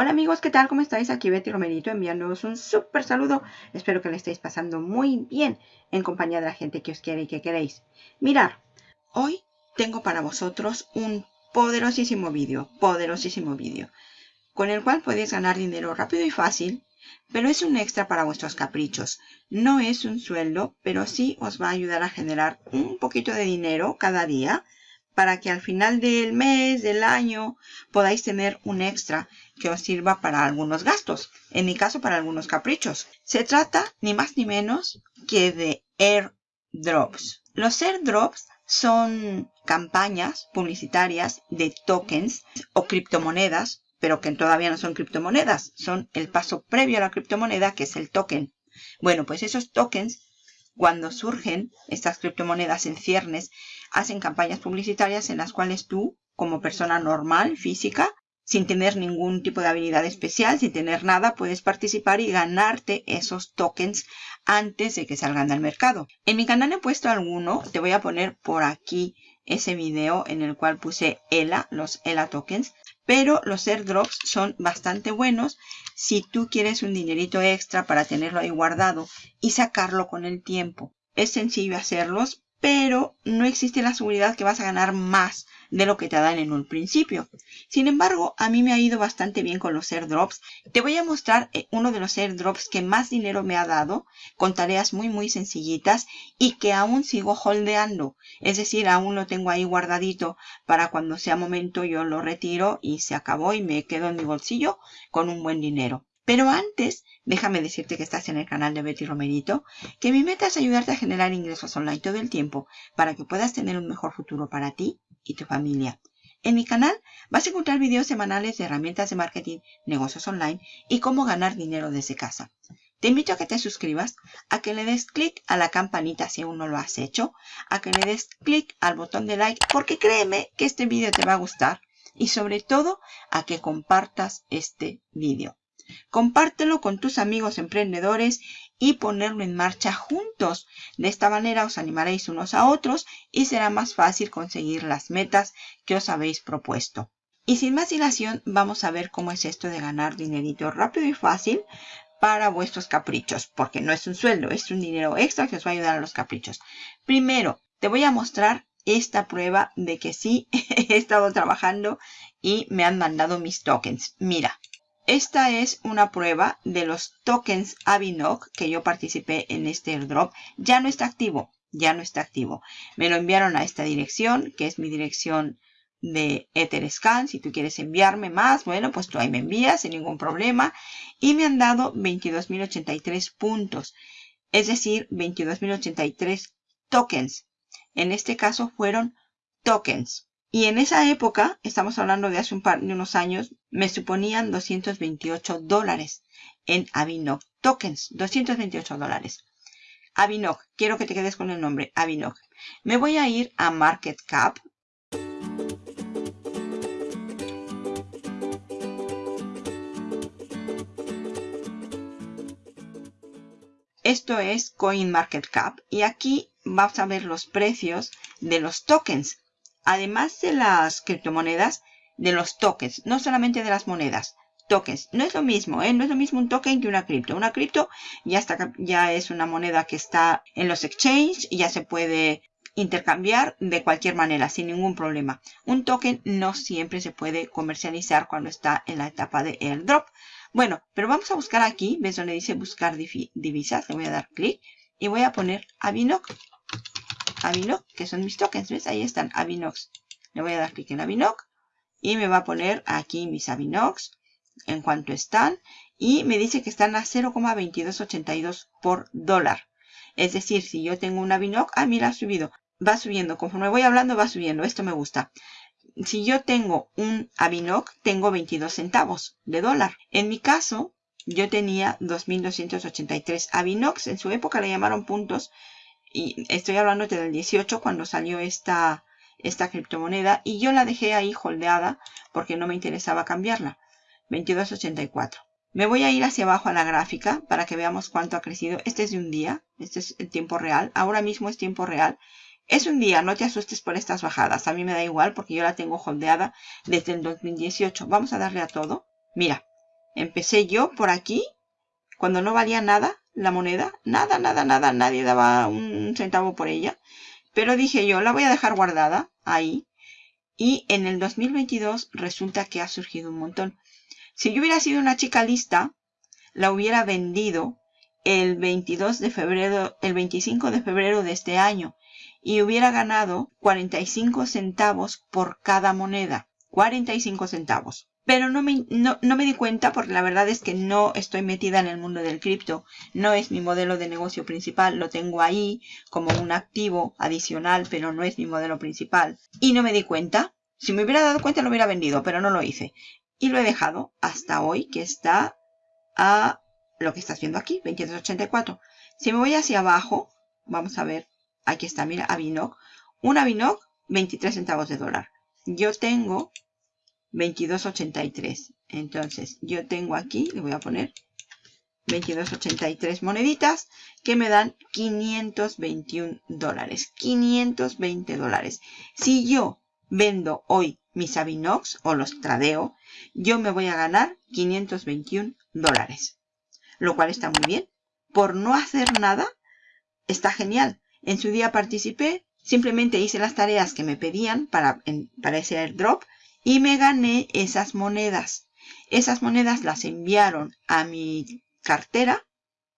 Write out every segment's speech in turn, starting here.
Hola amigos, ¿qué tal? ¿Cómo estáis? Aquí Betty Romerito enviándoos un súper saludo. Espero que le estéis pasando muy bien en compañía de la gente que os quiere y que queréis. Mirar, hoy tengo para vosotros un poderosísimo vídeo, poderosísimo vídeo, con el cual podéis ganar dinero rápido y fácil, pero es un extra para vuestros caprichos. No es un sueldo, pero sí os va a ayudar a generar un poquito de dinero cada día para que al final del mes, del año, podáis tener un extra que os sirva para algunos gastos. En mi caso, para algunos caprichos. Se trata ni más ni menos que de airdrops. Los airdrops son campañas publicitarias de tokens o criptomonedas, pero que todavía no son criptomonedas. Son el paso previo a la criptomoneda, que es el token. Bueno, pues esos tokens cuando surgen estas criptomonedas en ciernes, hacen campañas publicitarias en las cuales tú, como persona normal, física, sin tener ningún tipo de habilidad especial, sin tener nada, puedes participar y ganarte esos tokens antes de que salgan al mercado. En mi canal he puesto alguno, te voy a poner por aquí ese video en el cual puse ELA, los ELA tokens, pero los airdrops son bastante buenos si tú quieres un dinerito extra para tenerlo ahí guardado y sacarlo con el tiempo. Es sencillo hacerlos, pero no existe la seguridad que vas a ganar más de lo que te dan en un principio. Sin embargo, a mí me ha ido bastante bien con los airdrops. Te voy a mostrar eh, uno de los airdrops que más dinero me ha dado con tareas muy muy sencillitas y que aún sigo holdeando. Es decir, aún lo tengo ahí guardadito para cuando sea momento yo lo retiro y se acabó y me quedo en mi bolsillo con un buen dinero. Pero antes, déjame decirte que estás en el canal de Betty Romerito, que mi meta es ayudarte a generar ingresos online todo el tiempo para que puedas tener un mejor futuro para ti y tu familia. En mi canal vas a encontrar videos semanales de herramientas de marketing, negocios online y cómo ganar dinero desde casa. Te invito a que te suscribas, a que le des clic a la campanita si aún no lo has hecho, a que le des clic al botón de like porque créeme que este video te va a gustar y sobre todo a que compartas este video. Compártelo con tus amigos emprendedores y ponerlo en marcha juntos. De esta manera os animaréis unos a otros y será más fácil conseguir las metas que os habéis propuesto. Y sin más dilación, vamos a ver cómo es esto de ganar dinerito rápido y fácil para vuestros caprichos, porque no es un sueldo, es un dinero extra que os va a ayudar a los caprichos. Primero, te voy a mostrar esta prueba de que sí he estado trabajando y me han mandado mis tokens. Mira, esta es una prueba de los tokens Avinok que yo participé en este airdrop. Ya no está activo, ya no está activo. Me lo enviaron a esta dirección, que es mi dirección de Etherscan. Si tú quieres enviarme más, bueno, pues tú ahí me envías sin ningún problema. Y me han dado 22.083 puntos, es decir, 22.083 tokens. En este caso fueron tokens. Y en esa época, estamos hablando de hace un par de unos años, me suponían 228 dólares en Avinoc tokens. 228 dólares. Avinoc, quiero que te quedes con el nombre, Avinoc. Me voy a ir a Market Cap. Esto es CoinMarketCap y aquí vamos a ver los precios de los tokens además de las criptomonedas, de los tokens, no solamente de las monedas, tokens. No es lo mismo, ¿eh? No es lo mismo un token que una cripto. Una cripto ya, está, ya es una moneda que está en los exchanges ya se puede intercambiar de cualquier manera, sin ningún problema. Un token no siempre se puede comercializar cuando está en la etapa de airdrop. Bueno, pero vamos a buscar aquí, ves donde dice buscar divisas, le voy a dar clic y voy a poner Avinoc Avinoc, que son mis tokens, ¿ves? Ahí están, Avinox. Le voy a dar clic en Avinoc y me va a poner aquí mis Avinox en cuanto están y me dice que están a 0,2282 por dólar. Es decir, si yo tengo un Avinoc, ah, mira, ha subido. Va subiendo, conforme voy hablando va subiendo, esto me gusta. Si yo tengo un Avinoc, tengo 22 centavos de dólar. En mi caso, yo tenía 2.283 Avinox, en su época le llamaron puntos, y estoy hablando del 18 cuando salió esta, esta criptomoneda y yo la dejé ahí holdeada porque no me interesaba cambiarla. 22.84. Me voy a ir hacia abajo a la gráfica para que veamos cuánto ha crecido. Este es de un día, este es el tiempo real. Ahora mismo es tiempo real. Es un día, no te asustes por estas bajadas. A mí me da igual porque yo la tengo holdeada desde el 2018. Vamos a darle a todo. Mira, Empecé yo por aquí, cuando no valía nada la moneda. Nada, nada, nada. Nadie daba un centavo por ella. Pero dije yo, la voy a dejar guardada ahí. Y en el 2022 resulta que ha surgido un montón. Si yo hubiera sido una chica lista, la hubiera vendido el 22 de febrero, el 25 de febrero de este año y hubiera ganado 45 centavos por cada moneda. 45 centavos. Pero no me, no, me di cuenta porque la verdad es que no estoy metida en el mundo del cripto. No es mi modelo de negocio principal. Lo tengo ahí como un activo adicional, pero no es mi modelo principal. Y no me di cuenta. Si me hubiera dado cuenta lo hubiera vendido, pero no lo hice. Y lo he dejado hasta hoy que está a lo que estás viendo aquí, 22.84. Si me voy hacia abajo, vamos a ver, aquí está, mira, Avinoc. Un Avinoc, 23 centavos de dólar. Yo tengo 22.83. Entonces, yo tengo aquí, le voy a poner 22.83 moneditas que me dan 521 dólares. 520 dólares. Si yo vendo hoy mis Avinox o los tradeo, yo me voy a ganar 521 dólares. Lo cual está muy bien. Por no hacer nada, está genial. En su día participé, simplemente hice las tareas que me pedían para, para ese airdrop y me gané esas monedas. Esas monedas las enviaron a mi cartera,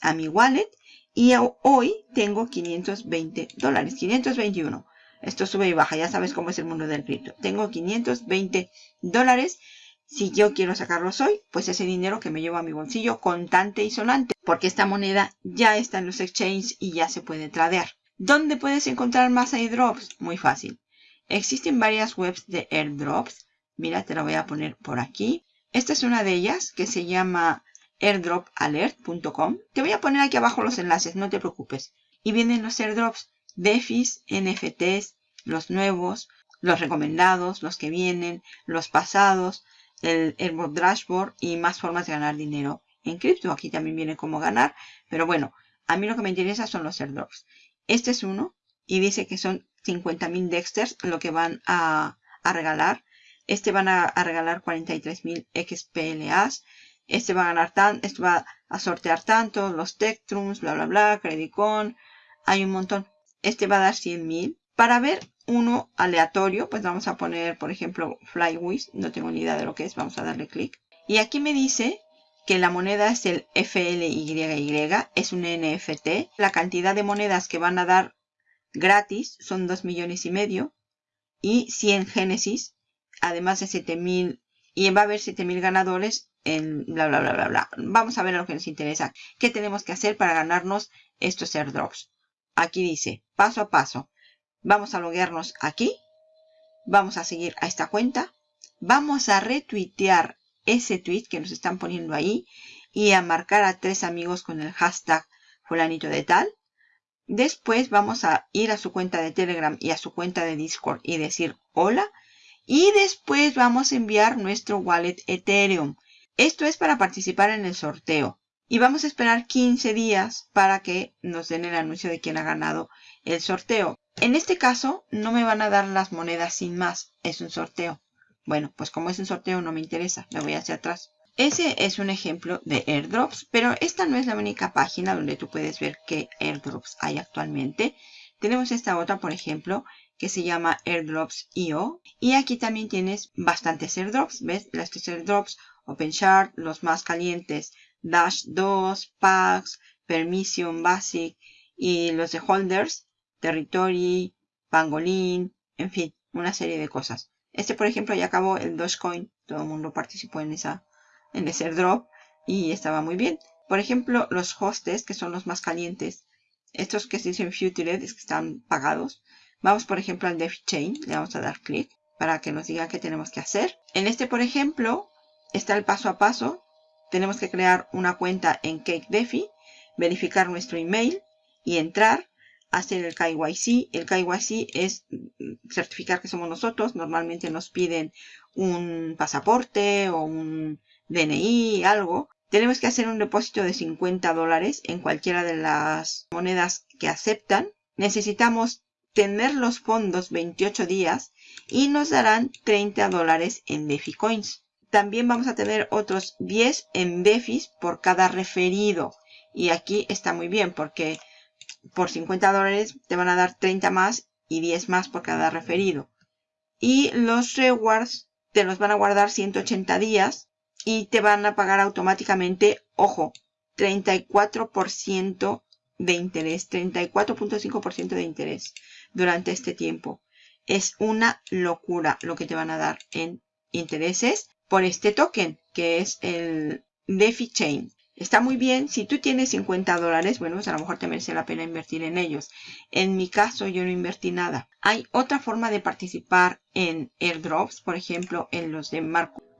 a mi wallet, y hoy tengo 520 dólares, 521. Esto sube y baja, ya sabes cómo es el mundo del cripto. Tengo 520 dólares. Si yo quiero sacarlos hoy, pues ese dinero que me llevo a mi bolsillo contante y sonante. Porque esta moneda ya está en los exchanges y ya se puede tradear. ¿Dónde puedes encontrar más airdrops? Muy fácil. Existen varias webs de airdrops. Mira, te la voy a poner por aquí. Esta es una de ellas que se llama airdropalert.com. Te voy a poner aquí abajo los enlaces, no te preocupes. Y vienen los airdrops. DeFis, NFTs, los nuevos, los recomendados, los que vienen, los pasados, el Airdrop Dashboard y más formas de ganar dinero en cripto. Aquí también viene cómo ganar, pero bueno, a mí lo que me interesa son los airdrops. Este es uno y dice que son 50.000 Dexters lo que van a, regalar. Este van a, regalar 43.000 XPLAs. Este va a ganar tan, este va a sortear tanto, los Tectrums, bla bla bla, Credicon. Hay un montón. Este va a dar 100.000. Para ver uno aleatorio, pues vamos a poner, por ejemplo, Flywiz. No tengo ni idea de lo que es. Vamos a darle clic. Y aquí me dice que la moneda es el FLYY. Es un NFT. La cantidad de monedas que van a dar gratis son 2 millones y medio. Y 100 Génesis. Además de 7000. Y va a haber 7000 ganadores en bla bla bla bla bla. Vamos a ver lo que nos interesa. ¿Qué tenemos que hacer para ganarnos estos airdrops? Aquí dice, paso a paso. Vamos a loguearnos aquí. Vamos a seguir a esta cuenta. Vamos a retuitear ese tweet que nos están poniendo ahí. Y a marcar a tres amigos con el hashtag fulanito de tal. Después vamos a ir a su cuenta de Telegram y a su cuenta de Discord y decir hola. Y después vamos a enviar nuestro wallet Ethereum. Esto es para participar en el sorteo. Y vamos a esperar 15 días para que nos den el anuncio de quién ha ganado el sorteo. En este caso no me van a dar las monedas sin más. Es un sorteo. Bueno, pues como es un sorteo no me interesa. Me voy hacia atrás. Ese es un ejemplo de airdrops, pero esta no es la única página donde tú puedes ver qué airdrops hay actualmente. Tenemos esta otra, por ejemplo, que se llama airdrops.io. Y aquí también tienes bastantes airdrops. ¿Ves? Las tres airdrops, OpenShard, los más calientes Dash 2, Packs, Permission Basic y los de Holders, Territory, Pangolin, en fin, una serie de cosas. Este, por ejemplo, ya acabó el Dogecoin. Todo el mundo participó en, esa, en ese drop y estaba muy bien. Por ejemplo, los hostes, que son los más calientes. Estos que se dicen Futured, que están pagados. Vamos, por ejemplo, al DevChain. Le vamos a dar clic para que nos diga qué tenemos que hacer. En este, por ejemplo, está el paso a paso tenemos que crear una cuenta en CakeDefi, verificar nuestro email y entrar, hacer el KYC. El KYC es certificar que somos nosotros. Normalmente nos piden un pasaporte o un DNI, algo. Tenemos que hacer un depósito de 50 dólares en cualquiera de las monedas que aceptan. Necesitamos tener los fondos 28 días y nos darán 30 dólares en DeFi Coins. También vamos a tener otros 10 en Befis por cada referido. Y aquí está muy bien porque por 50 dólares te van a dar 30 más y 10 más por cada referido. Y los rewards te los van a guardar 180 días y te van a pagar automáticamente, ojo, 34% de interés, 34.5% de interés durante este tiempo. Es una locura lo que te van a dar en intereses por este token, que es el DeFi Chain. Está muy bien. Si tú tienes 50 dólares, bueno, pues a lo mejor te merece la pena invertir en ellos. En mi caso, yo no invertí nada. Hay otra forma de participar en airdrops, por ejemplo, en los de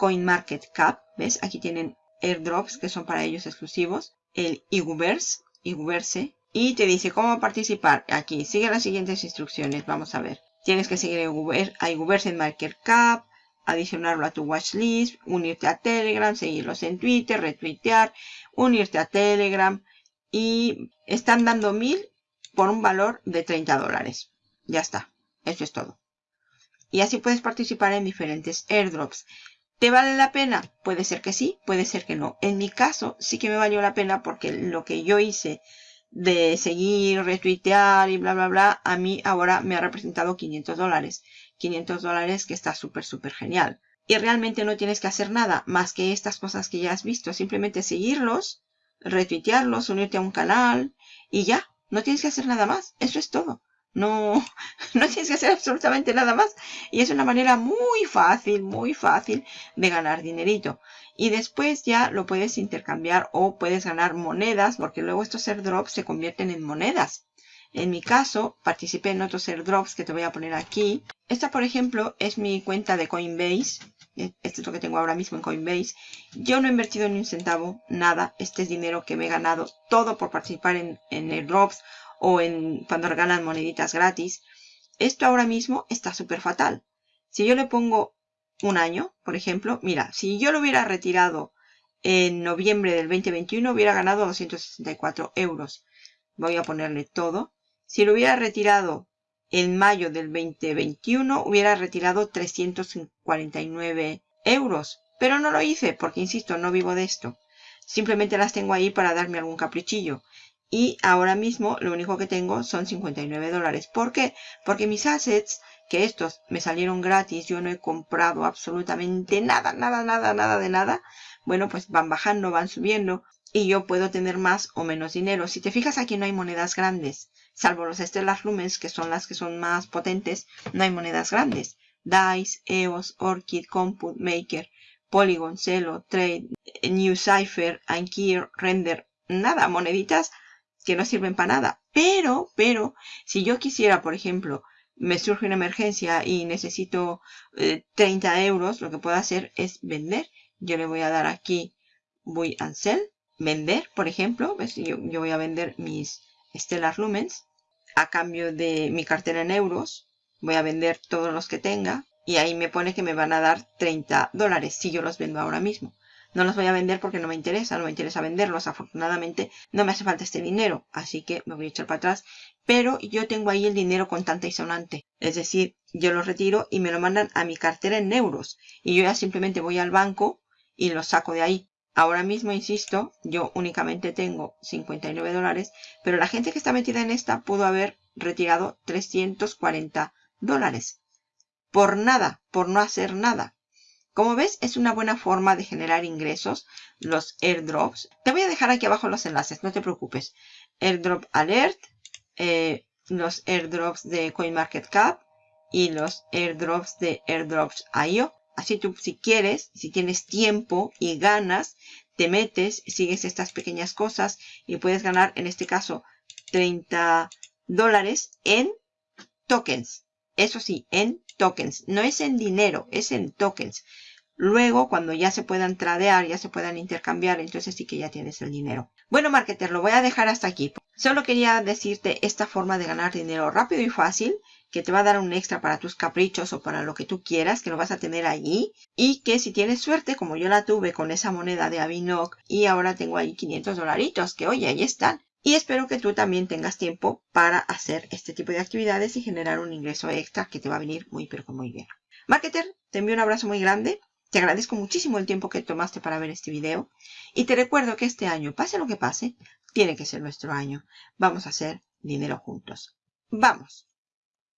CoinMarketCap. ¿Ves? Aquí tienen airdrops que son para ellos exclusivos. El Iguverse, Iguverse. Y te dice cómo participar. Aquí, sigue las siguientes instrucciones. Vamos a ver. Tienes que seguir a Iguverse en MarketCap adicionarlo a tu watchlist, unirte a Telegram, seguirlos en Twitter, retuitear, unirte a Telegram y están dando mil por un valor de 30 dólares. Ya está, eso es todo. Y así puedes participar en diferentes airdrops. ¿Te vale la pena? Puede ser que sí, puede ser que no. En mi caso sí que me valió la pena porque lo que yo hice de seguir, retuitear y bla, bla, bla, a mí ahora me ha representado 500 dólares. 500 dólares que está súper, súper genial. Y realmente no tienes que hacer nada más que estas cosas que ya has visto. Simplemente seguirlos, retuitearlos, unirte a un canal y ya. No tienes que hacer nada más. Eso es todo. No, no tienes que hacer absolutamente nada más. Y es una manera muy fácil, muy fácil de ganar dinerito. Y después ya lo puedes intercambiar o puedes ganar monedas porque luego estos airdrops se convierten en monedas. En mi caso, participé en otros airdrops que te voy a poner aquí. Esta, por ejemplo, es mi cuenta de Coinbase. Este es lo que tengo ahora mismo en Coinbase. Yo no he invertido ni un centavo, nada. Este es dinero que me he ganado todo por participar en, en airdrops o en cuando regalan moneditas gratis. Esto ahora mismo está súper fatal. Si yo le pongo un año, por ejemplo, mira, si yo lo hubiera retirado en noviembre del 2021, hubiera ganado 264 euros. Voy a ponerle todo. Si lo hubiera retirado en mayo del 2021, hubiera retirado 349 euros. Pero no lo hice porque, insisto, no vivo de esto. Simplemente las tengo ahí para darme algún caprichillo. Y ahora mismo lo único que tengo son 59 dólares. ¿Por qué? Porque mis assets, que estos me salieron gratis, yo no he comprado absolutamente nada, nada, nada, nada de nada. Bueno, pues van bajando, van subiendo y yo puedo tener más o menos dinero. Si te fijas aquí no hay monedas grandes salvo los Stellar Lumens, que son las que son más potentes, no hay monedas grandes. DICE, EOS, Orchid, Compute, Maker, Polygon, Celo, Trade, New Cipher, Ankier, Render, nada, moneditas que no sirven para nada. Pero, pero, si yo quisiera, por ejemplo, me surge una emergencia y necesito 30 eh, euros, lo que puedo hacer es vender. Yo le voy a dar aquí, voy a sell, vender, por ejemplo. Yo, yo voy a vender mis Stellar Lumens a cambio de mi cartera en euros. Voy a vender todos los que tenga y ahí me pone que me van a dar 30 dólares si yo los vendo ahora mismo. No los voy a vender porque no me interesa, no me interesa venderlos. Afortunadamente no me hace falta este dinero, así que me voy a echar para atrás. Pero yo tengo ahí el dinero contante y sonante. Es decir, yo lo retiro y me lo mandan a mi cartera en euros. Y yo ya simplemente voy al banco y lo saco de ahí. Ahora mismo, insisto, yo únicamente tengo 59 dólares, pero la gente que está metida en esta pudo haber retirado 340 dólares. Por nada, por no hacer nada. Como ves, es una buena forma de generar ingresos, los airdrops. Te voy a dejar aquí abajo los enlaces, no te preocupes. Airdrop Alert, eh, los airdrops de CoinMarketCap y los airdrops de Airdrops.io. Así tú, si quieres, si tienes tiempo y ganas, te metes, sigues estas pequeñas cosas y puedes ganar, en este caso, 30 dólares en tokens. Eso sí, en tokens. No es en dinero, es en tokens. Luego, cuando ya se puedan tradear, ya se puedan intercambiar, entonces sí que ya tienes el dinero. Bueno, marketer, lo voy a dejar hasta aquí. Solo quería decirte esta forma de ganar dinero rápido y fácil que te va a dar un extra para tus caprichos o para lo que tú quieras, que lo vas a tener allí. Y que si tienes suerte, como yo la tuve con esa moneda de Avinoc y ahora tengo ahí 500 dolaritos, que oye, ahí están. Y espero que tú también tengas tiempo para hacer este tipo de actividades y generar un ingreso extra que te va a venir muy pero que muy bien. Marketer, te envío un abrazo muy grande. Te agradezco muchísimo el tiempo que tomaste para ver este video. Y te recuerdo que este año, pase lo que pase, tiene que ser nuestro año. Vamos a hacer dinero juntos. ¡Vamos!